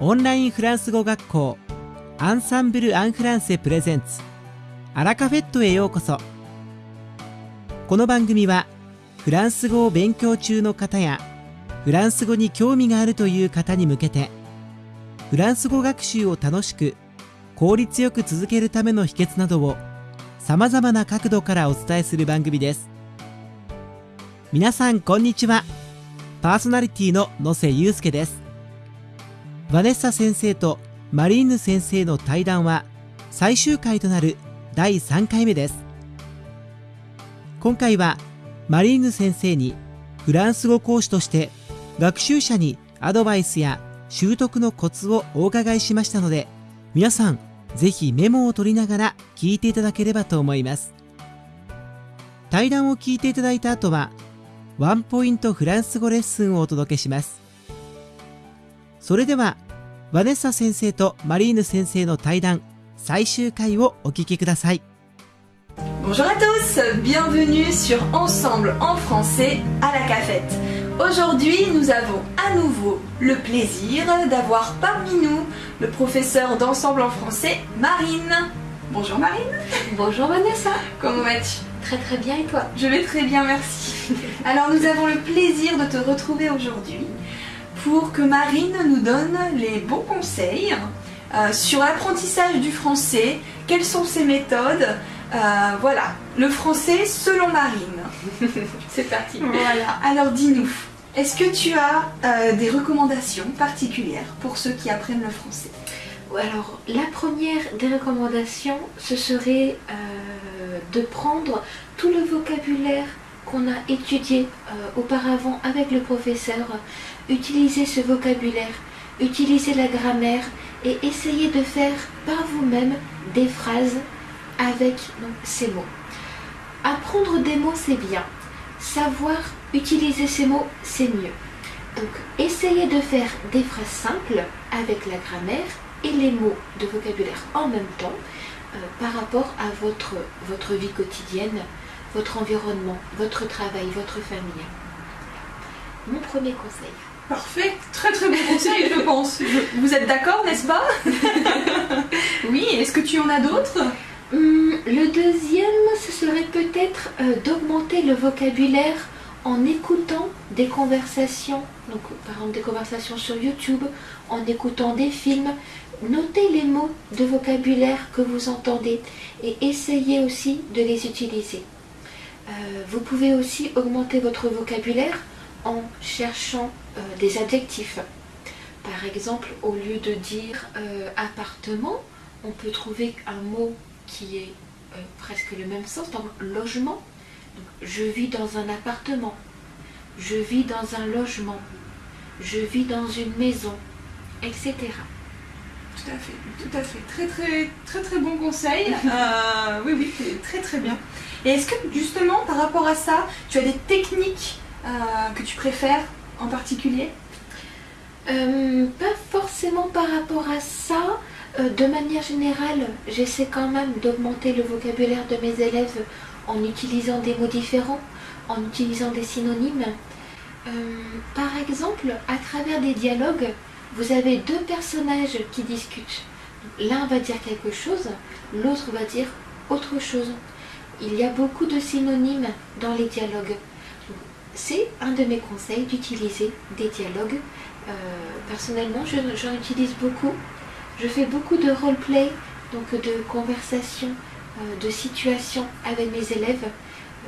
オンラインフランス語学校。アンサンブル・アン・フランセプレゼンツ。アラカフェットへようこそ。この番組はフランス語を勉強中の方やフランス語に興味があるという方に向けてフランス語学習を楽しく効率よく続けるための秘訣などをさまざまな角度からお伝えする番組です。皆さんこんにちは。パーソナリティの野瀬祐介です。ヴァネッサ先生とマリーヌ先生の対談は最終回となる第3回目です。今回はマリーヌ先生にフランス語講師として学習者にアドバイスや習得のコツをお伺いしましたので皆さんぜひメモを取りながら聞いていただければと思います。対談を聞いていただいた後はワンポイントフランス語レッスンをお届けします。それでは ヴァネッサ先生とマリーヌ先生の対談最終回をお聞きください Bonjour à tous, bienvenue sur Ensemble en français à la cafette. Aujourd'hui, nous avons à nouveau le plaisir d'avoir parmi nous le professeur d'Ensemble en français, Marine. Bonjour Marine. Bonjour Vanessa. Comment vas-tu Très très bien et toi Je vais très bien, merci. Alors nous avons le plaisir de te retrouver aujourd'hui pour que Marine nous donne les bons conseils euh, sur l'apprentissage du français, quelles sont ses méthodes. Euh, voilà, le français selon Marine. C'est parti. Voilà, alors dis-nous, est-ce que tu as euh, des recommandations particulières pour ceux qui apprennent le français? Alors la première des recommandations, ce serait de prendre tout le vocabulaire qu'on a étudié euh, auparavant avec le professeur, utiliser ce vocabulaire, utiliser la grammaire et essayer de faire par vous-même des phrases avec ces mots. Apprendre des mots, c'est bien. Savoir utiliser ces mots, c'est mieux. Donc, essayez de faire des phrases simples avec la grammaire et les mots de vocabulaire en même temps euh, par rapport à votre vie quotidienne, votre environnement, votre travail, votre famille. Mon premier conseil. Parfait, très très bon conseil je pense. Je- Vous êtes d'accord, n'est-ce pas? Oui, est-ce que tu en as d'autres? Hum, le deuxième, ce serait peut-être euh, d'augmenter le vocabulaire en écoutant des conversations, donc par exemple des conversations sur YouTube, en écoutant des films. Notez les mots de vocabulaire que vous entendez et essayez aussi de les utiliser. Euh, vous pouvez aussi augmenter votre vocabulaire en cherchant euh, des adjectifs. Par exemple, au lieu de dire euh, appartement, on peut trouver un mot qui est presque le même sens, exemple logement. Donc, je vis dans un appartement, je vis dans un logement, je vis dans une maison, etc. Tout à fait, tout à fait. Très très très très bon conseil. Oui, oui, très très bien. Et est-ce que justement par rapport à ça, tu as des techniques euh, que tu préfères en particulier? Euh, pas forcément par rapport à ça. Euh, de manière générale, j'essaie quand même d'augmenter le vocabulaire de mes élèves en utilisant des mots différents, en utilisant des synonymes. Par exemple, à travers des dialogues, vous avez deux personnages qui discutent. L'un va dire quelque chose, l'autre va dire autre chose. Il y a beaucoup de synonymes dans les dialogues. C'est un de mes conseils d'utiliser des dialogues euh, personnellement, je- j'en utilise beaucoup. Je fais beaucoup de roleplay, donc de conversations, euh, de situations avec mes élèves.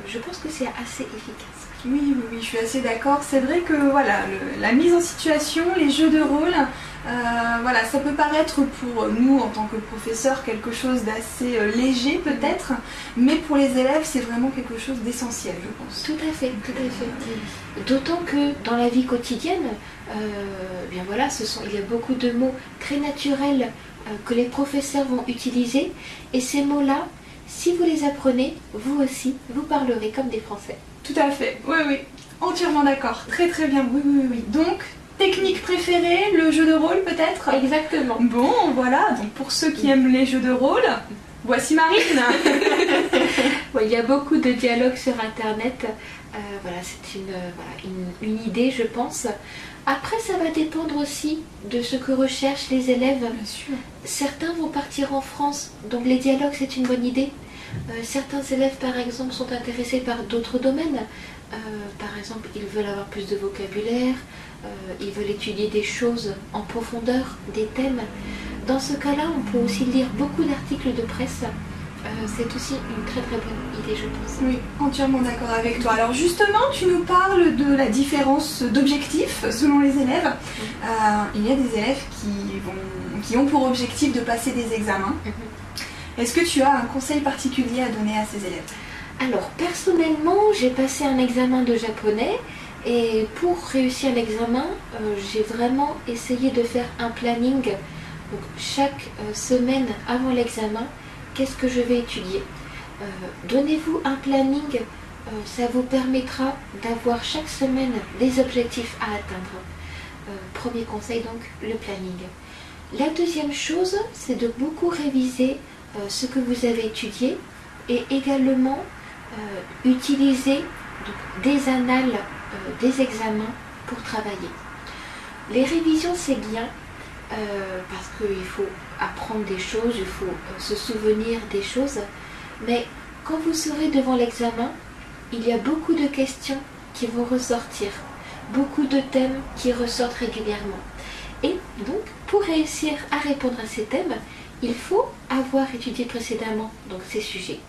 Je pense que c'est assez efficace. Oui, oui, oui, je suis assez d'accord. C'est vrai que voilà, la mise en situation, les jeux de rôle, euh, voilà, ça peut paraître pour nous en tant que professeurs quelque chose d'assez euh, léger peut-être, mais pour les élèves, c'est vraiment quelque chose d'essentiel, je pense. Tout à fait, tout à fait. D'autant que dans la vie quotidienne, euh, bien voilà, il y a beaucoup de mots très naturels que les professeurs vont utiliser. Et ces mots-là, si vous les apprenez, vous aussi, vous parlerez comme des Français. Tout à fait, oui, oui, entièrement d'accord. Très très bien, oui, oui, oui. Donc, technique préférée, le jeu de rôle peut-être? Exactement. Bon, voilà, donc pour ceux qui aiment les jeux de rôle, Voici Marine Il y a beaucoup de dialogues sur Internet. Euh, voilà, c'est une, une, idée, je pense. Après, ça va dépendre aussi de ce que recherchent les élèves. Bien sûr. Certains vont partir en France, donc les dialogues, c'est une bonne idée? Euh, certains élèves, par exemple, sont intéressés par d'autres domaines. Euh, par exemple, ils veulent avoir plus de vocabulaire, ils veulent étudier des choses en profondeur, des thèmes. Dans ce cas-là, on peut aussi lire beaucoup d'articles de presse euh, c'est aussi une très très bonne idée, je pense. Oui, entièrement d'accord avec toi. Alors justement, tu nous parles de la différence d'objectifs selon les élèves. Euh, il y a des élèves qui, vont, qui ont pour objectif de passer des examens. Mhm. Est-ce que tu as un conseil particulier à donner à ces élèves? Alors personnellement, j'ai passé un examen de japonais. Et pour réussir l'examen, euh, j'ai vraiment essayé de faire un planning. Donc, chaque semaine avant l'examen, qu'est-ce que je vais étudier? Euh, donnez-vous un planning, euh, ça vous permettra d'avoir chaque semaine des objectifs à atteindre. Euh, premier conseil donc, le planning. La deuxième chose, c'est de beaucoup réviser ce que vous avez étudié et également utiliser des annales des examens pour travailler. Les révisions, c'est bien parce qu'il faut apprendre des choses, il faut euh, se souvenir des choses. Mais quand vous serez devant l'examen, il y a beaucoup de questions qui vont ressortir, beaucoup de thèmes qui ressortent régulièrement. Et donc, pour réussir à répondre à ces thèmes, il faut avoir étudié précédemment donc, ces sujets.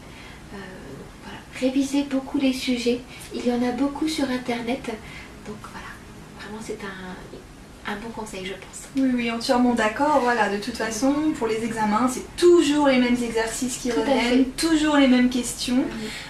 Euh, voilà. Réviser beaucoup les sujets. Il y en a beaucoup sur Internet. Donc voilà, vraiment c'est un, un bon conseil, je pense. Oui, oui, entièrement d'accord. Voilà, de toute façon, pour les examens, c'est toujours les mêmes exercices qui reviennent, toujours les mêmes questions.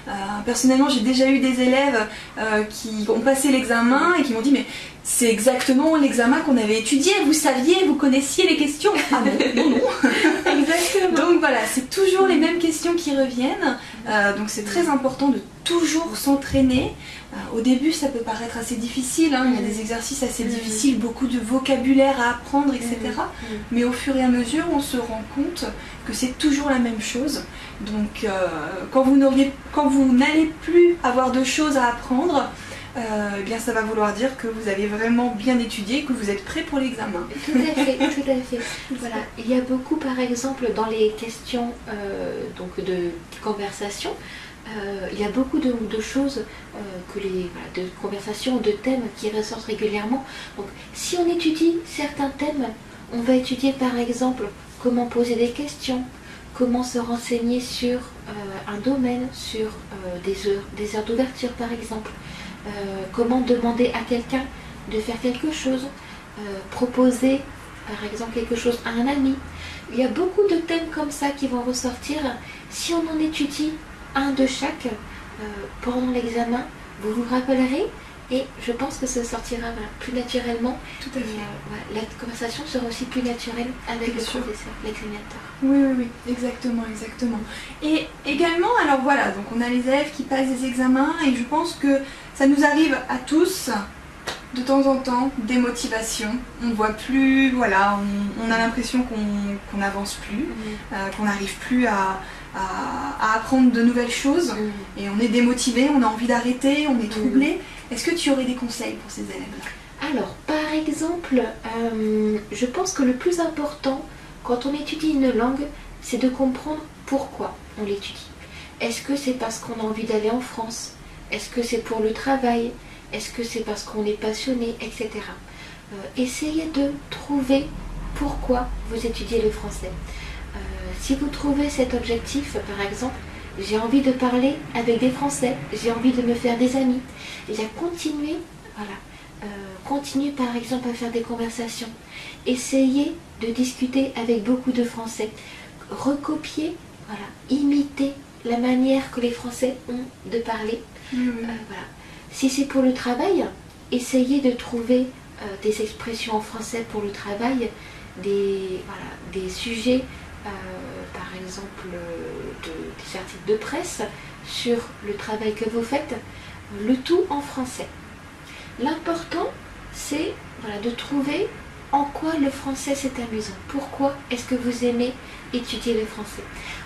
Euh, personnellement, j'ai déjà eu des élèves euh, qui ont passé l'examen et qui m'ont dit mais c'est exactement l'examen qu'on avait étudié, vous saviez, vous connaissiez les questions. Ah non, non, non. Exactement. donc voilà, c'est toujours les mêmes questions qui reviennent. Euh, donc c'est très important de toujours s'entraîner. Euh, au début, ça peut paraître assez difficile, hein. il y a des exercices assez difficiles, beaucoup de vocabulaire à apprendre, etc. Mais au fur et à mesure, on se rend compte que c'est toujours la même chose. Donc, euh, quand vous n'allez plus avoir de choses à apprendre, euh, eh bien ça va vouloir dire que vous avez vraiment bien étudié, que vous êtes prêt pour l'examen. Tout à fait, tout à fait. Voilà. Il y a beaucoup, par exemple, dans les questions donc de conversation, euh, il y a beaucoup de, choses, euh, que les, de conversations, de thèmes qui ressortent régulièrement. Donc, si on étudie certains thèmes, on va étudier par exemple comment poser des questions, comment se renseigner sur euh, un domaine, sur des heures, des heures d'ouverture par exemple, comment demander à quelqu'un de faire quelque chose, proposer par exemple quelque chose à un ami. Il y a beaucoup de thèmes comme ça qui vont ressortir. Si on en étudie un de chaque euh, pendant l'examen. Vous vous rappellerez et je pense que ça sortira plus naturellement. Tout à fait. Euh, la conversation sera aussi plus naturelle avec le professeur, l'examinateur. Oui, oui, oui, exactement, exactement. Et également, alors voilà, donc on a les élèves qui passent des examens et je pense que ça nous arrive à tous de temps en temps des motivations. On ne voit plus, voilà, on, a l'impression qu'on n'avance plus, euh, qu'on n'arrive plus à, à, apprendre de nouvelles choses et on est démotivé, on a envie d'arrêter, on est troublé. Est-ce que tu aurais des conseils pour ces élèves-là? Alors, par exemple, euh, je pense que le plus important quand on étudie une langue, c'est de comprendre pourquoi on l'étudie. Est-ce que c'est parce qu'on a envie d'aller en France? Est-ce que c'est pour le travail? Est-ce que c'est parce qu'on est passionné, etc. Euh, essayez de trouver pourquoi vous étudiez le français. Si vous trouvez cet objectif, par exemple, j'ai envie de parler avec des Français, j'ai envie de me faire des amis, et à continuer, voilà, euh, continuer par exemple à faire des conversations, essayez de discuter avec beaucoup de Français, recopier, voilà, imiter la manière que les Français ont de parler. Euh, voilà. Si c'est pour le travail, essayez de trouver euh, des expressions en français pour le travail, des, voilà, des sujets euh, exemple de, des articles de presse sur le travail que vous faites, le tout en français. L'important, c'est voilà, de trouver en quoi le français c'est amusant Pourquoi est-ce que vous aimez étudier le français?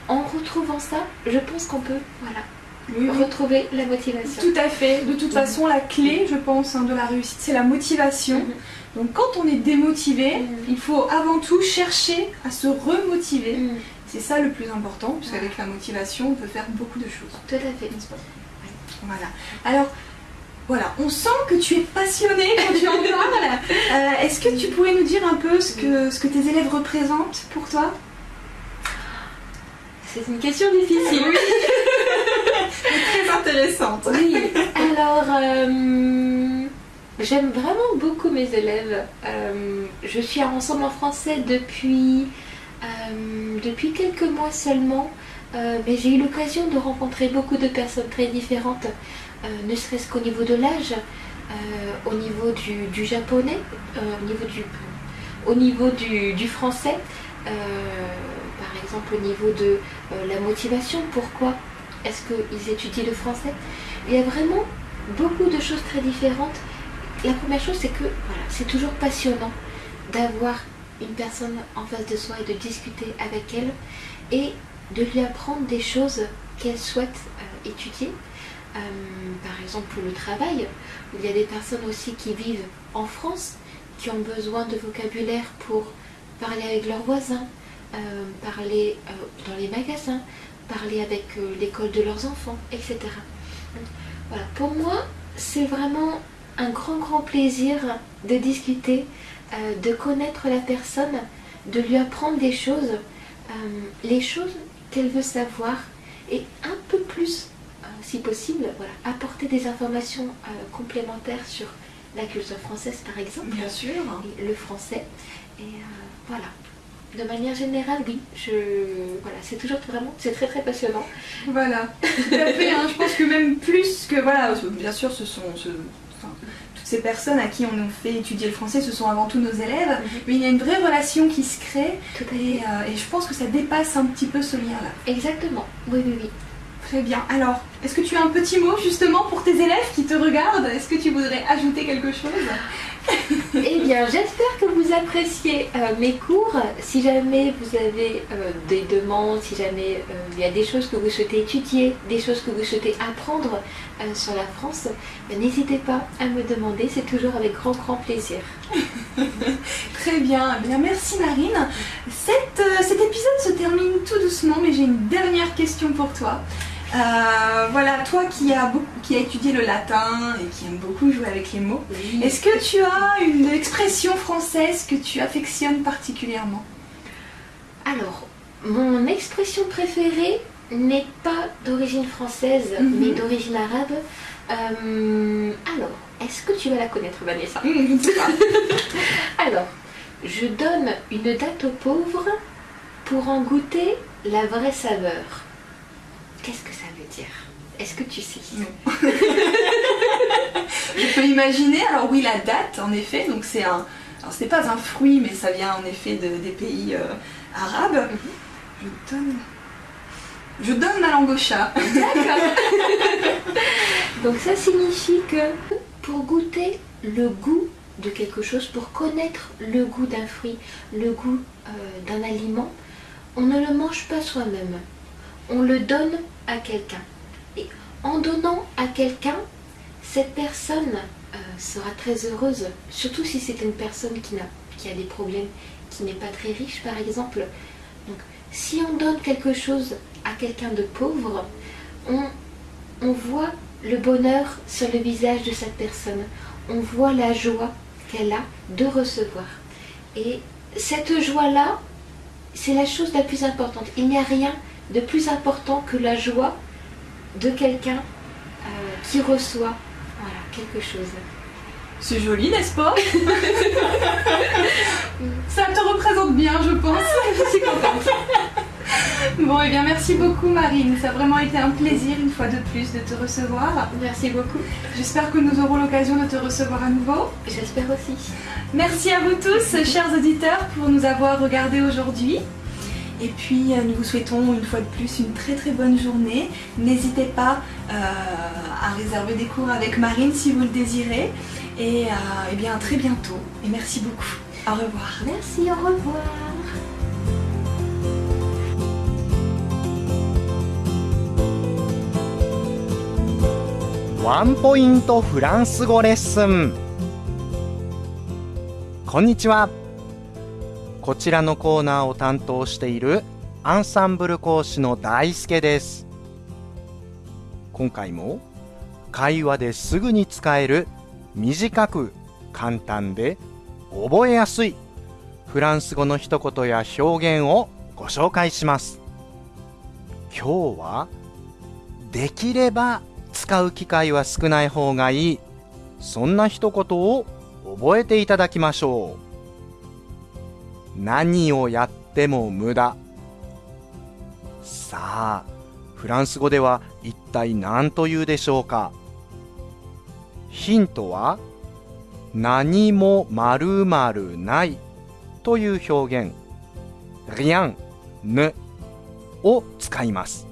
En retrouvant ça, je pense qu'on peut voilà, retrouver la motivation. Tout à fait. De toute façon, la clé, je pense, hein, de la réussite, c'est la motivation. Mhm. Donc quand on est démotivé, Mhm. il faut avant tout chercher à se remotiver. Mm, C'est ça le plus important, puisqu'avec la motivation, on peut faire beaucoup de choses. Tout à fait. N'est-ce pas? Voilà. Alors, voilà, on sent que tu es passionné quand tu en parles. Euh, Est-ce que tu pourrais nous dire un peu ce que, ce que tes élèves représentent pour toi? C'est une question difficile. Très intéressante. Oui, alors euh, j'aime vraiment beaucoup mes élèves. Euh, je suis à Ensemble en français depuis, euh, depuis quelques mois seulement, euh, mais j'ai eu l'occasion de rencontrer beaucoup de personnes très différentes, euh, ne serait-ce qu'au niveau de l'âge, au niveau du, japonais, au niveau du, du, français, par exemple au niveau de la motivation, pourquoi est-ce qu'ils étudient le français Il y a vraiment beaucoup de choses très différentes. La première chose, c'est que voilà, c'est toujours passionnant d'avoir une personne en face de soi et de discuter avec elle et de lui apprendre des choses qu'elle souhaite euh, étudier. Euh, par exemple, le travail. Il y a des personnes aussi qui vivent en France, qui ont besoin de vocabulaire pour parler avec leurs voisins, euh, parler dans les magasins, parler avec l'école de leurs enfants, etc. Voilà, pour moi, c'est vraiment un grand, grand plaisir de discuter, euh, de connaître la personne, de lui apprendre des choses, euh, les choses qu'elle veut savoir, et un peu plus, euh, si possible, voilà, apporter des informations complémentaires sur la culture française, par exemple, Bien sûr. et le français. Et voilà. De manière générale, oui, je voilà, c'est toujours vraiment, c'est très très passionnant. Voilà, tout à fait. hein. Je pense que même plus que voilà, bien sûr, ce sont ce- toutes ces personnes à qui on nous fait étudier le français, ce sont avant tout nos élèves. Mais il y a une vraie relation qui se crée et, euh, et je pense que ça dépasse un petit peu ce lien-là. Exactement. Oui, oui, oui. Très bien. Alors, est-ce que tu as un petit mot justement pour tes élèves qui te regardent? Est-ce que tu voudrais ajouter quelque chose? Eh bien, j'espère que vous appréciez euh, mes cours. Si jamais vous avez euh, des demandes, si jamais euh, il y a des choses que vous souhaitez étudier, des choses que vous souhaitez apprendre sur la France, n'hésitez pas à me demander. C'est toujours avec grand, grand plaisir. Très bien. Eh bien, merci Marine. Cet épisode se termine tout doucement, mais j'ai une dernière question pour toi. Euh, voilà, toi qui as, qui as étudié le latin et qui aime beaucoup jouer avec les mots, est-ce que tu as une expression française que tu affectionnes particulièrement? Alors, mon expression préférée n'est pas d'origine française, Mhm. mais d'origine arabe. Euh, alors, est-ce que tu vas la connaître, Vanessa? Pas. Alors, je donne une date aux pauvres pour en goûter la vraie saveur. Qu'est-ce que ça veut dire? Est-ce que tu sais? Non. Je peux imaginer, alors oui, la date, en effet, donc c'est un. Alors ce n'est pas un fruit, mais ça vient en effet de- des pays euh, arabes. Je donne. Je donne ma langue au chat. Donc ça signifie que pour goûter le goût de quelque chose, pour connaître le goût d'un fruit, le goût euh, d'un aliment, on ne le mange pas soi-même. On le donne à quelqu'un. Et en donnant à quelqu'un, cette personne euh, sera très heureuse, surtout si c'est une personne qui, n'a, qui a des problèmes, qui n'est pas très riche par exemple. Donc si on donne quelque chose à quelqu'un de pauvre, on, on voit le bonheur sur le visage de cette personne. On voit la joie qu'elle a de recevoir. Et cette joie-là, c'est la chose la plus importante. Il n'y a rien de plus important que la joie de quelqu'un euh, qui reçoit voilà, quelque chose. C'est joli, n'est-ce pas? Ça te représente bien, je pense. Je suis contente. Bon, et bien merci beaucoup Marine. Ça a vraiment été un plaisir une fois de plus de te recevoir. Merci beaucoup. J'espère que nous aurons l'occasion de te recevoir à nouveau. J'espère aussi. Merci à vous tous, chers auditeurs, pour nous avoir regardés aujourd'hui. Et puis, euh, nous vous souhaitons une fois de plus une très très bonne journée. N'hésitez pas euh, à réserver des cours avec Marine si vous le désirez. Et, euh, eh bien, à très bientôt. Et merci beaucoup. Au revoir. Merci, au revoir. ワンポイントフランス語レッスンこんにちは こちらのコーナーを担当しているアンサンブル講師の大輔です。今回も会話ですぐに使える短く簡単で覚えやすいフランス語の一言や表現をご紹介します。今日はできれば使う機会は少ない方がいい。そんな一言を覚えていただきましょう。何をやっても無駄。さあフランス語では一体何と言うでしょうか。ヒントは何もまるないという表現。rien ne を使います。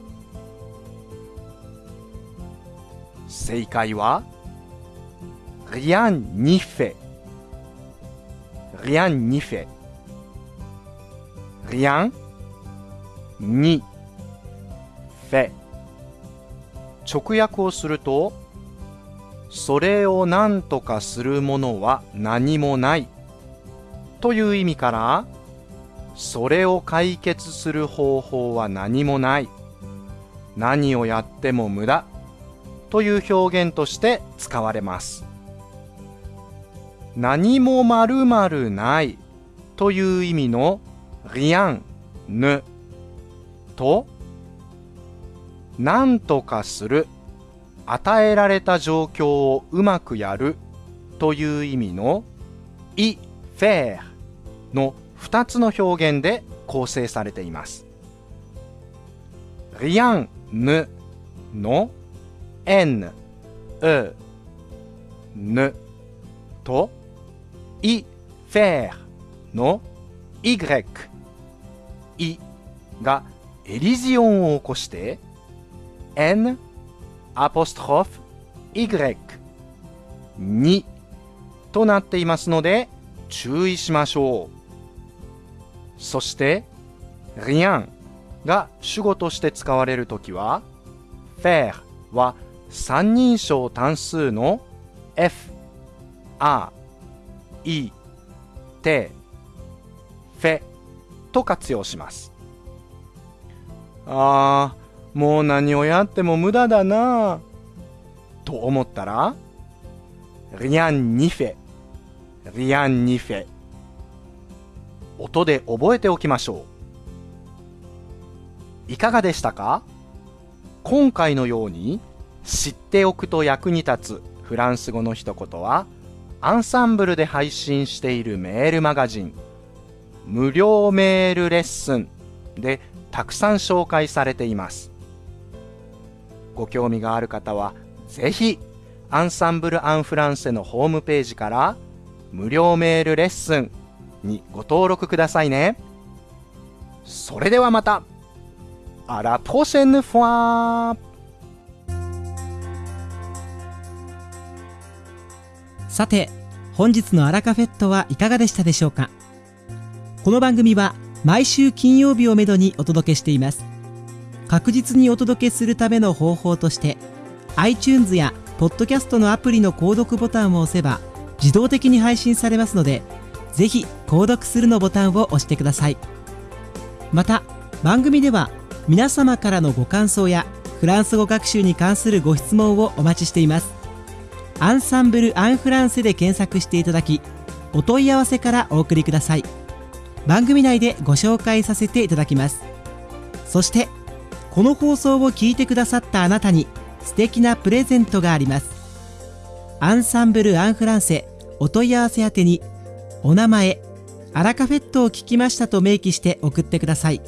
正解は rien n'y fait rien n'y fait rien n'y fait 直訳をするとそれを何とかするものは何もない。という意味からそれを解決する方法は何もない。何をやっても無駄。という表現として使われます。何もまるまるない。という意味の rien ne と何とかする与えられた状況をうまくやるという意味の y faire の2つの表現で構成されています rien ne の n, e, ne と y faire の y, i がエリジオンを起こして n アポストロフ y にとなっていますので注意しましょう。そして rien が主語として使われるときは faire は三人称単数の F、A、E、T、フェと活用します。あー、もう何をやっても無駄だなと思ったら、rien n'y fait、rien n'y fait 音で覚えておきましょう。いかがでしたか？今回のように知っておくと役に立つフランス語の一言はアンサンブルで配信しているメールマガジン無料メールレッスンでたくさん紹介されています。ご興味がある方はぜひアンサンブル・アン・フランセのホームページから無料メールレッスンにご登録くださいね。それではまた。あらポシェヌフォーさて、本日のアラカフェットはいかがでしたでしょうか？この番組は毎週金曜日をめどにお届けしています。確実にお届けするための方法として、iTunes や Podcast のアプリの購読ボタンを押せば自動的に配信されますので、ぜひ購読するのボタンを押してください。また、番組では皆様からのご感想やフランス語学習に関するご質問をお待ちしています。アンサンブル・アン・フランセで検索していただきお問い合わせからお送りください番組内でご紹介させていただきますそしてこの放送を聞いてくださったあなたに素敵なプレゼントがありますアンサンブル・アン・フランセお問い合わせ宛てにお名前アラカフェットを聞きましたと明記して送ってください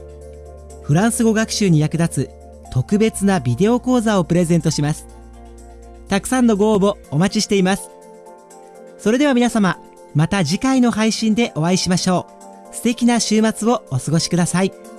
フランス語学習に役立つ特別なビデオ講座をプレゼントしますたくさんのご応募お待ちしています。それでは皆様、また次回の配信でお会いしましょう。素敵な週末をお過ごしください。